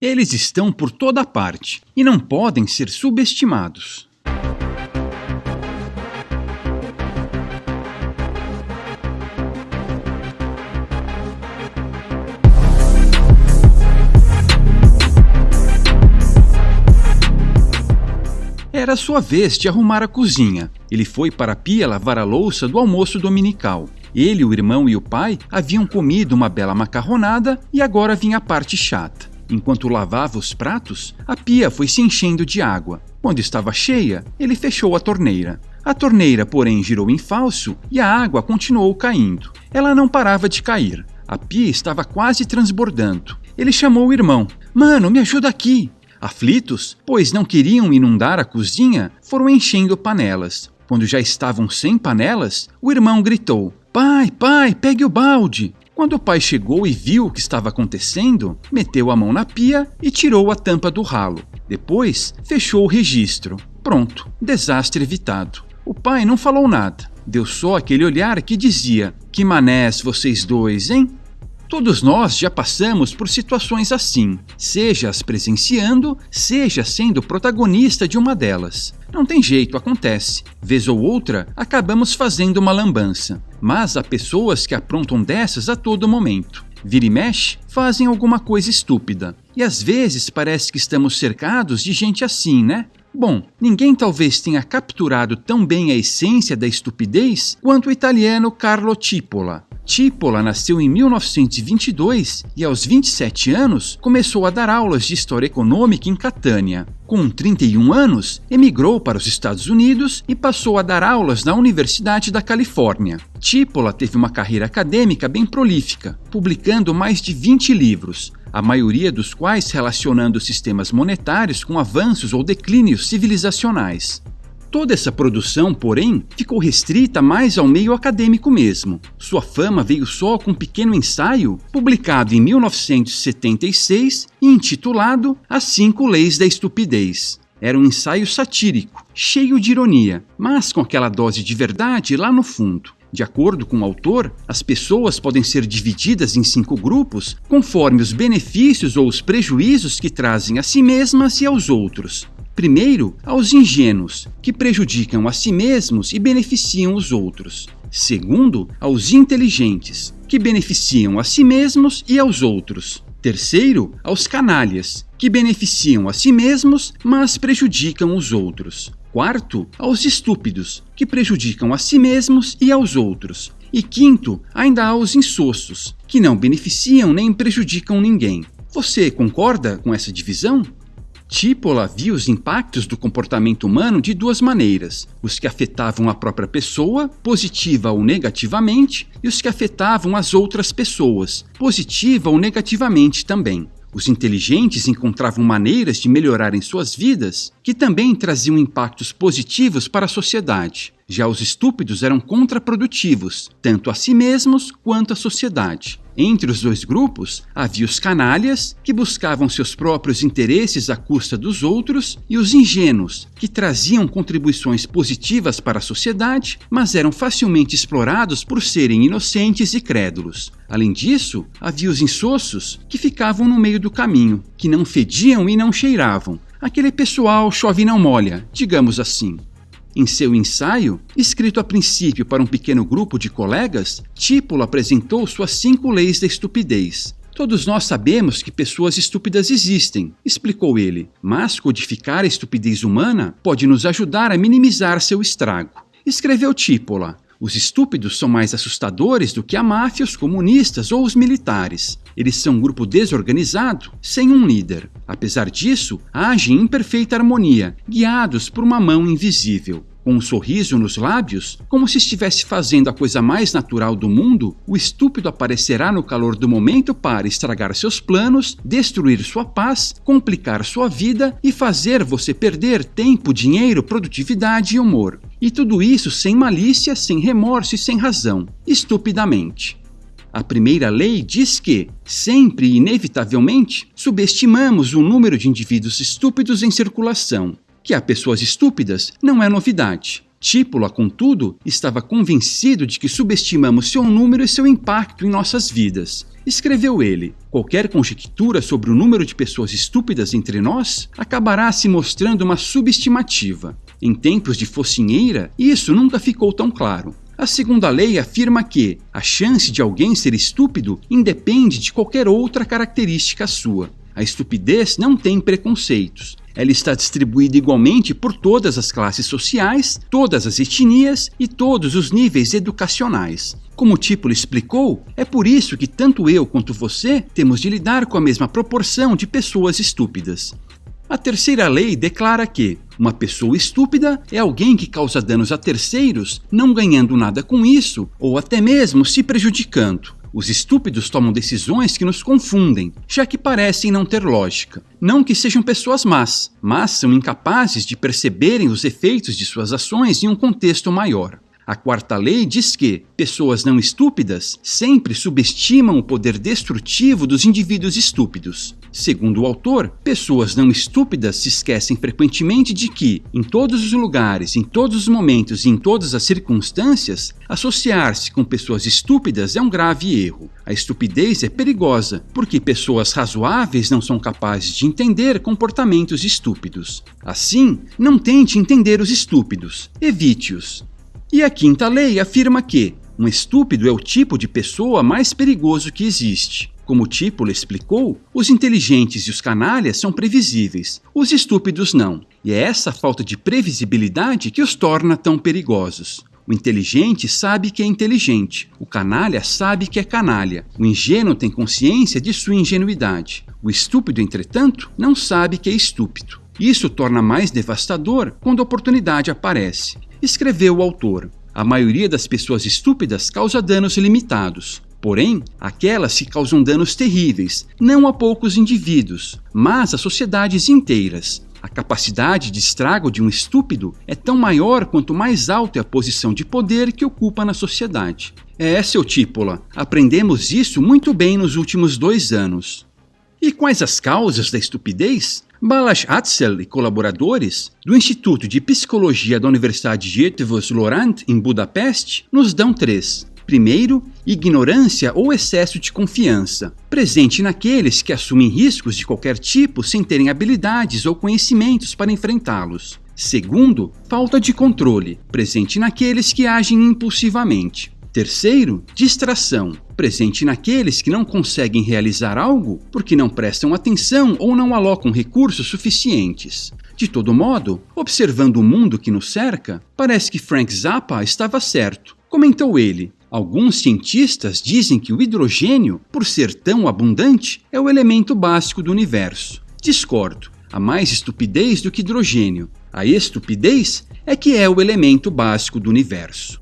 Eles estão por toda parte e não podem ser subestimados. Era sua vez de arrumar a cozinha. Ele foi para a pia lavar a louça do almoço dominical. Ele, o irmão e o pai haviam comido uma bela macarronada e agora vinha a parte chata. Enquanto lavava os pratos, a pia foi se enchendo de água. Quando estava cheia, ele fechou a torneira. A torneira, porém, girou em falso e a água continuou caindo. Ela não parava de cair. A pia estava quase transbordando. Ele chamou o irmão. Mano, me ajuda aqui. Aflitos, pois não queriam inundar a cozinha, foram enchendo panelas. Quando já estavam sem panelas, o irmão gritou: Pai, pai, pegue o balde! Quando o pai chegou e viu o que estava acontecendo, meteu a mão na pia e tirou a tampa do ralo. Depois, fechou o registro. Pronto, desastre evitado. O pai não falou nada, deu só aquele olhar que dizia: Que manés vocês dois, hein? Todos nós já passamos por situações assim, seja as presenciando, seja sendo protagonista de uma delas. Não tem jeito, acontece. Vez ou outra, acabamos fazendo uma lambança. Mas há pessoas que aprontam dessas a todo momento. Vira e mexe, fazem alguma coisa estúpida. E às vezes parece que estamos cercados de gente assim, né? Bom, ninguém talvez tenha capturado tão bem a essência da estupidez quanto o italiano Carlo Cipolla, Tipola nasceu em 1922 e, aos 27 anos, começou a dar aulas de História Econômica em Catânia. Com 31 anos, emigrou para os Estados Unidos e passou a dar aulas na Universidade da Califórnia. Tipola teve uma carreira acadêmica bem prolífica, publicando mais de 20 livros, a maioria dos quais relacionando sistemas monetários com avanços ou declínios civilizacionais. Toda essa produção, porém, ficou restrita mais ao meio acadêmico mesmo. Sua fama veio só com um pequeno ensaio, publicado em 1976 e intitulado As Cinco Leis da Estupidez. Era um ensaio satírico, cheio de ironia, mas com aquela dose de verdade lá no fundo. De acordo com o autor, as pessoas podem ser divididas em cinco grupos conforme os benefícios ou os prejuízos que trazem a si mesmas e aos outros. Primeiro, aos ingênuos, que prejudicam a si mesmos e beneficiam os outros. Segundo, aos inteligentes, que beneficiam a si mesmos e aos outros. Terceiro, aos canalhas, que beneficiam a si mesmos, mas prejudicam os outros. Quarto, aos estúpidos, que prejudicam a si mesmos e aos outros. E quinto, ainda aos insossos, que não beneficiam nem prejudicam ninguém. Você concorda com essa divisão? Tipola via os impactos do comportamento humano de duas maneiras: os que afetavam a própria pessoa, positiva ou negativamente, e os que afetavam as outras pessoas, positiva ou negativamente também. Os inteligentes encontravam maneiras de melhorarem suas vidas que também traziam impactos positivos para a sociedade. Já os estúpidos eram contraprodutivos, tanto a si mesmos quanto à sociedade. Entre os dois grupos havia os canalhas, que buscavam seus próprios interesses à custa dos outros, e os ingênuos, que traziam contribuições positivas para a sociedade, mas eram facilmente explorados por serem inocentes e crédulos. Além disso, havia os insossos, que ficavam no meio do caminho, que não fediam e não cheiravam. Aquele pessoal chove e não molha, digamos assim. Em seu ensaio, escrito a princípio para um pequeno grupo de colegas, Típulo apresentou suas cinco leis da estupidez. Todos nós sabemos que pessoas estúpidas existem, explicou ele, mas codificar a estupidez humana pode nos ajudar a minimizar seu estrago. Escreveu Típola. Os estúpidos são mais assustadores do que a máfia, os comunistas ou os militares. Eles são um grupo desorganizado, sem um líder. Apesar disso, agem em perfeita harmonia, guiados por uma mão invisível. Com um sorriso nos lábios, como se estivesse fazendo a coisa mais natural do mundo, o estúpido aparecerá no calor do momento para estragar seus planos, destruir sua paz, complicar sua vida e fazer você perder tempo, dinheiro, produtividade e humor. E tudo isso sem malícia, sem remorso e sem razão, estupidamente. A primeira lei diz que, sempre e inevitavelmente, subestimamos o número de indivíduos estúpidos em circulação. Que há pessoas estúpidas não é novidade. Típula, contudo, estava convencido de que subestimamos seu número e seu impacto em nossas vidas. Escreveu ele: qualquer conjectura sobre o número de pessoas estúpidas entre nós acabará se mostrando uma subestimativa. Em tempos de focinheira, isso nunca ficou tão claro. A segunda lei afirma que a chance de alguém ser estúpido independe de qualquer outra característica sua. A estupidez não tem preconceitos. Ela está distribuída igualmente por todas as classes sociais, todas as etnias e todos os níveis educacionais. Como o Típulo explicou, é por isso que tanto eu quanto você temos de lidar com a mesma proporção de pessoas estúpidas. A terceira lei declara que uma pessoa estúpida é alguém que causa danos a terceiros, não ganhando nada com isso ou até mesmo se prejudicando. Os estúpidos tomam decisões que nos confundem, já que parecem não ter lógica. Não que sejam pessoas más, mas são incapazes de perceberem os efeitos de suas ações em um contexto maior. A quarta lei diz que pessoas não estúpidas sempre subestimam o poder destrutivo dos indivíduos estúpidos. Segundo o autor, pessoas não estúpidas se esquecem frequentemente de que, em todos os lugares, em todos os momentos e em todas as circunstâncias, associar-se com pessoas estúpidas é um grave erro. A estupidez é perigosa, porque pessoas razoáveis não são capazes de entender comportamentos estúpidos. Assim, não tente entender os estúpidos, evite-os. E a quinta lei afirma que um estúpido é o tipo de pessoa mais perigoso que existe. Como Típolo explicou, os inteligentes e os canalhas são previsíveis, os estúpidos não. E é essa falta de previsibilidade que os torna tão perigosos. O inteligente sabe que é inteligente, o canalha sabe que é canalha, o ingênuo tem consciência de sua ingenuidade. O estúpido, entretanto, não sabe que é estúpido. Isso torna mais devastador quando a oportunidade aparece. Escreveu o autor: A maioria das pessoas estúpidas causa danos limitados. Porém, aquelas que causam danos terríveis, não a poucos indivíduos, mas a sociedades inteiras. A capacidade de estrago de um estúpido é tão maior quanto mais alta é a posição de poder que ocupa na sociedade. É, seu Típola, aprendemos isso muito bem nos últimos dois anos. E quais as causas da estupidez? Balazs Atzel e colaboradores do Instituto de Psicologia da Universidade de Eötvös-Loránd, em Budapeste, nos dão três. Primeiro, ignorância ou excesso de confiança, presente naqueles que assumem riscos de qualquer tipo sem terem habilidades ou conhecimentos para enfrentá-los. Segundo, falta de controle, presente naqueles que agem impulsivamente. Terceiro, distração, presente naqueles que não conseguem realizar algo porque não prestam atenção ou não alocam recursos suficientes. De todo modo, observando o mundo que nos cerca, parece que Frank Zappa estava certo. Comentou ele: Alguns cientistas dizem que o hidrogênio, por ser tão abundante, é o elemento básico do universo. Discordo. Há mais estupidez do que hidrogênio. A estupidez é que é o elemento básico do universo.